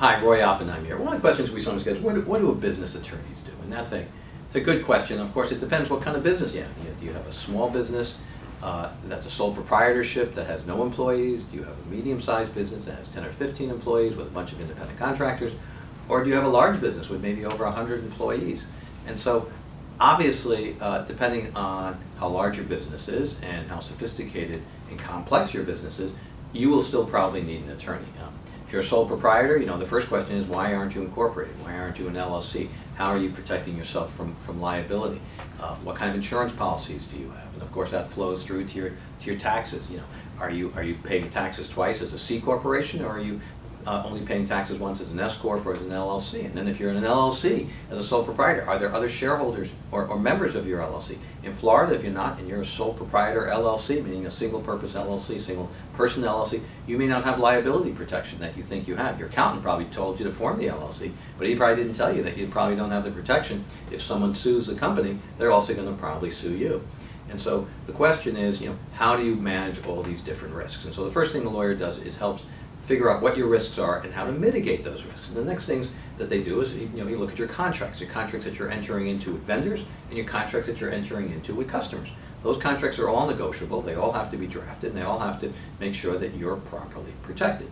Hi, Roy Oppenheim here. One of the questions we sometimes get is what do, what do business attorneys do? And that's a, it's a good question. Of course, it depends what kind of business you have. Do you have a small business uh, that's a sole proprietorship that has no employees? Do you have a medium-sized business that has 10 or 15 employees with a bunch of independent contractors? Or do you have a large business with maybe over 100 employees? And so, obviously, uh, depending on how large your business is and how sophisticated and complex your business is, you will still probably need an attorney. Um, If you're a sole proprietor, you know, the first question is, why aren't you incorporated? Why aren't you an LLC? How are you protecting yourself from, from liability? Uh, What kind of insurance policies do you have? And of course, that flows through to your, to your taxes, you know. Are you, are you paying taxes twice as a C corporation, or are you uh, only paying taxes once as an S corp or as an LLC? And then if you're in an LLC as a sole proprietor, are there other shareholders or, or members of your LLC? In Florida, if you're not, and you're a sole proprietor LLC, meaning a single purpose LLC, single person LLC, you may not have liability protection that you think you have. Your accountant probably told you to form the LLC, but he probably didn't tell you that you probably don't have the protection. If someone sues the company, they're also going to probably sue you. And so the question is, you know, how do you manage all these different risks? And so the first thing the lawyer does is helps figure out what your risks are and how to mitigate those risks. And the next things that they do is, you know, you look at your contracts, your contracts that you're entering into with vendors and your contracts that you're entering into with customers. Those contracts are all negotiable, they all have to be drafted, and they all have to make sure that you're properly protected.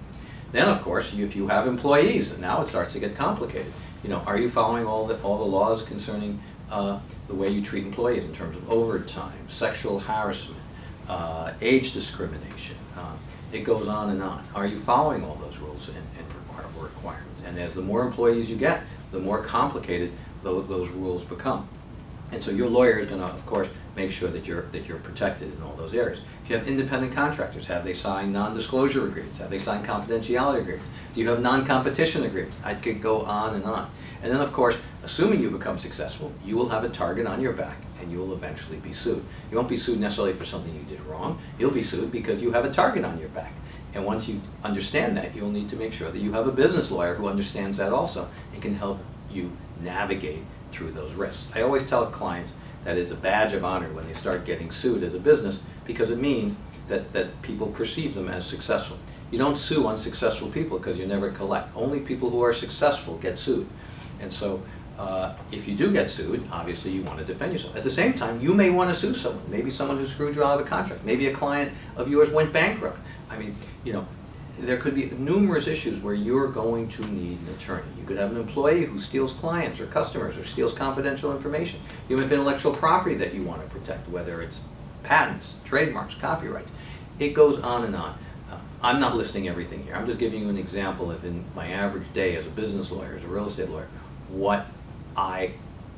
Then, of course, if you have employees, and now it starts to get complicated. You know, are you following all the, all the laws concerning uh, the way you treat employees in terms of overtime, sexual harassment, uh, age discrimination? Uh, it goes on and on. Are you following all those rules and, and requirements? And as the more employees you get, the more complicated those, those rules become. And so your lawyer is going to, of course, make sure that you're, that you're protected in all those areas. If you have independent contractors, have they signed non-disclosure agreements? Have they signed confidentiality agreements? Do you have non-competition agreements? I could go on and on. And then, of course, assuming you become successful, you will have a target on your back and you will eventually be sued. You won't be sued necessarily for something you did wrong. You'll be sued because you have a target on your back. And once you understand that, you'll need to make sure that you have a business lawyer who understands that also and can help you navigate through those risks. I always tell clients that it's a badge of honor when they start getting sued as a business because it means that, that people perceive them as successful. You don't sue unsuccessful people because you never collect. Only people who are successful get sued. And so uh, if you do get sued, obviously you want to defend yourself. At the same time, you may want to sue someone. Maybe someone who screwed you out of a contract. Maybe a client of yours went bankrupt. I mean, you know, there could be numerous issues where you're going to need an attorney. You could have an employee who steals clients or customers or steals confidential information. You have intellectual property that you want to protect, whether it's patents, trademarks, copyrights. It goes on and on. Uh, I'm not listing everything here. I'm just giving you an example of in my average day as a business lawyer, as a real estate lawyer, what I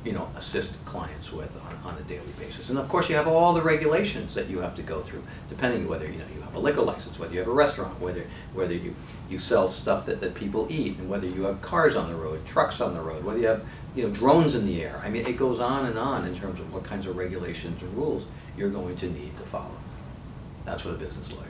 you know, assist clients with on, on a daily basis. And of course you have all the regulations that you have to go through, depending whether you know you have a liquor license, whether you have a restaurant, whether whether you, you sell stuff that, that people eat, and whether you have cars on the road, trucks on the road, whether you have you know drones in the air. I mean it goes on and on in terms of what kinds of regulations and rules you're going to need to follow. That's what a business lawyer